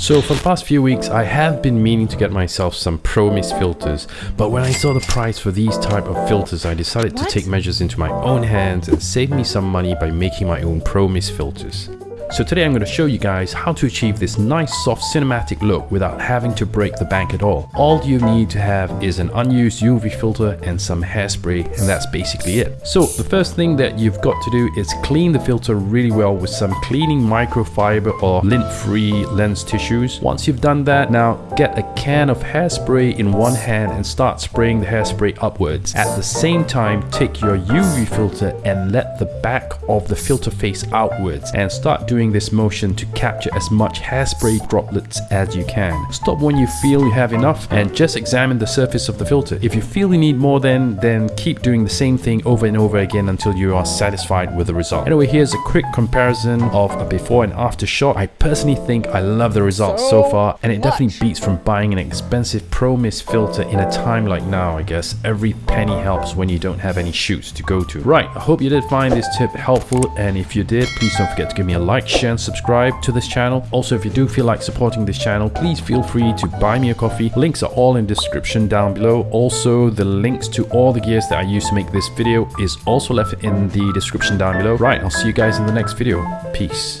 So for the past few weeks, I have been meaning to get myself some Pro Mist filters, but when I saw the price for these type of filters, I decided to take measures into my own hands and save me some money by making my own Pro Mist filters. So today I'm going to show you guys how to achieve this nice soft cinematic look without having to break the bank at all. All you need to have is an unused UV filter and some hairspray and that's basically it. So the first thing that you've got to do is clean the filter really well with some cleaning microfiber or lint-free lens tissues. Once you've done that, now get a can of hairspray in one hand and start spraying the hairspray upwards. At the same time, take your UV filter and let the back of the filter face outwards and start doing doing this motion to capture as much hairspray droplets as you can. Stop when you feel you have enough and just examine the surface of the filter. If you feel you need more then, then keep doing the same thing over and over again until you are satisfied with the result. Anyway, here's a quick comparison of a before and after shot. I personally think I love the results so, so far and it definitely beats from buying an expensive Pro Mist filter in a time like now, I guess. Every penny helps when you don't have any shoots to go to. Right, I hope you did find this tip helpful and if you did, please don't forget to give me a like, and subscribe to this channel. Also, if you do feel like supporting this channel, please feel free to buy me a coffee. Links are all in description down below. Also, the links to all the gears that I use to make this video is also left in the description down below. Right, I'll see you guys in the next video. Peace.